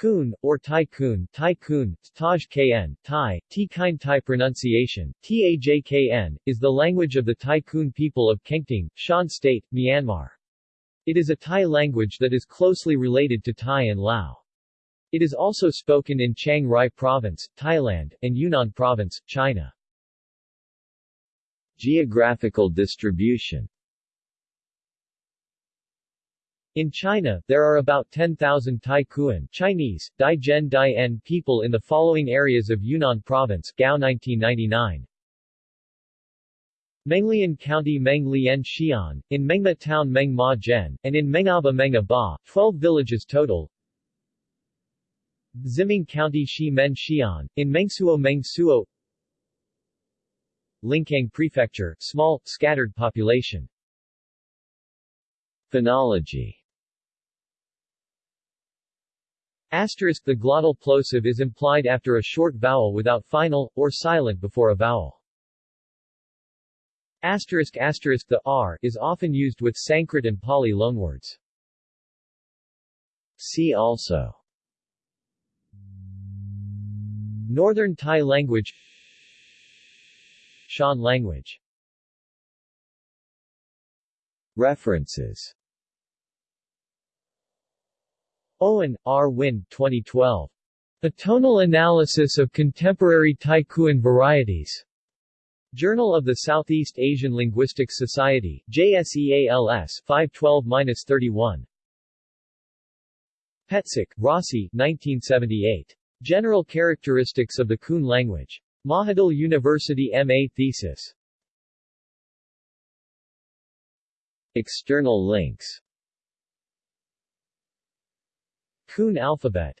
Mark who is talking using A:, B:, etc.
A: Kun, or Tai Kun, Taj Kn, Tai, T Kind Tai pronunciation, Tajkn, is the language of the Tai Kun people of Kengtung, Shan State, Myanmar. It is a Thai language that is closely related to Thai and Lao. It is also spoken in Chiang Rai Province, Thailand, and Yunnan Province, China. Geographical distribution in China, there are about 10,000 Tai Kuan Chinese, Dai Zhen Dai En people in the following areas of Yunnan Province Gao 1999. Menglian County Meng Lien Xian, in Mengma Town Meng Ma Zhen, and in Mengaba Menga Ba, 12 villages total. Ximeng County Shi Men Xian, in Mengsuo Mengsuo Lincang Prefecture, small, scattered population. Phonology Asterisk The glottal plosive is implied after a short vowel without final, or silent before a vowel. Asterisk asterisk The R is often used with Sanskrit and Pali loanwords. See also Northern Thai language Shan language References Owen, R. Wyn, 2012. A Tonal Analysis of Contemporary Tai Kuan Varieties. Journal of the Southeast Asian Linguistics Society, JSEALS 512-31. Petsuk, Rasi 1978. General Characteristics of the Kun Language. Mahidol University MA thesis. External links Kun alphabet